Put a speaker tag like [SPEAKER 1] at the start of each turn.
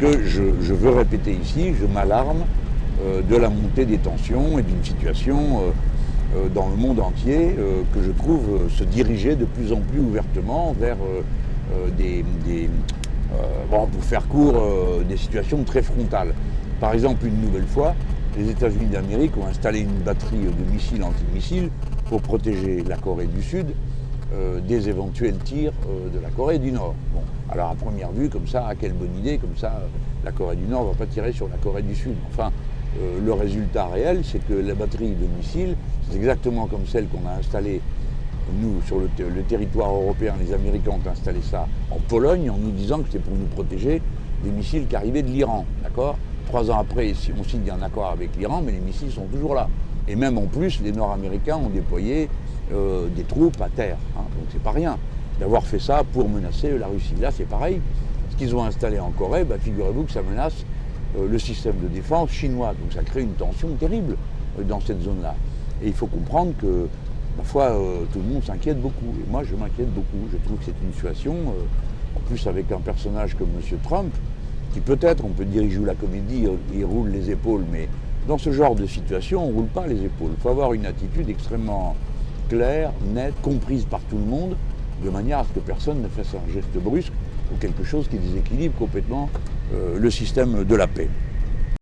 [SPEAKER 1] Parce que je, veux répéter ici, je m'alarme euh, de la montée des tensions et d'une situation euh, euh, dans le monde entier que je trouve se diriger de plus en plus ouvertement vers des, pour faire court, des situations très frontales. Par exemple, une nouvelle fois, les États-Unis d'Amérique ont installé une batterie de missiles antimissiles pour protéger la Corée du Sud euh, des éventuels tirs euh, de la Corée du Nord. Bon, alors à première vue, comme ça, quelle bonne idée, comme ça, la Corée du Nord ne va pas tirer sur la Corée du Sud. Enfin, euh, le résultat réel, c'est que la batterie de missiles, c'est exactement comme celle qu'on a installée, nous, sur le, le, territoire européen, les Américains ont installé ça en Pologne en nous disant que c'était pour nous protéger des missiles qui arrivaient de l'Iran, d'accord? Trois ans après, on signe un accord avec l'Iran, mais les missiles sont toujours là. Et même en plus, les Nord-Américains ont déployé euh, des troupes à terre. Hein. Donc c'est pas rien d'avoir fait ça pour menacer la Russie. Là, c'est pareil. Ce qu'ils ont installé en Corée, bah, figurez-vous que ça menace euh, le système de défense chinois. Donc ça crée une tension terrible euh, dans cette zone-là. Et il faut comprendre que parfois tout le monde s'inquiète beaucoup. Et moi, je m'inquiète beaucoup. Je trouve que c'est une situation, en plus avec un personnage comme M. Trump, qui peut-être, on peut dire, il joue la comédie, il roule les épaules, mais dans ce genre de situation, on ne roule pas les épaules. Il faut avoir une attitude extrêmement claire, nette, comprise par tout le monde, de manière à ce que personne ne fasse un geste brusque ou quelque chose qui déséquilibre complètement euh, le système de la paix.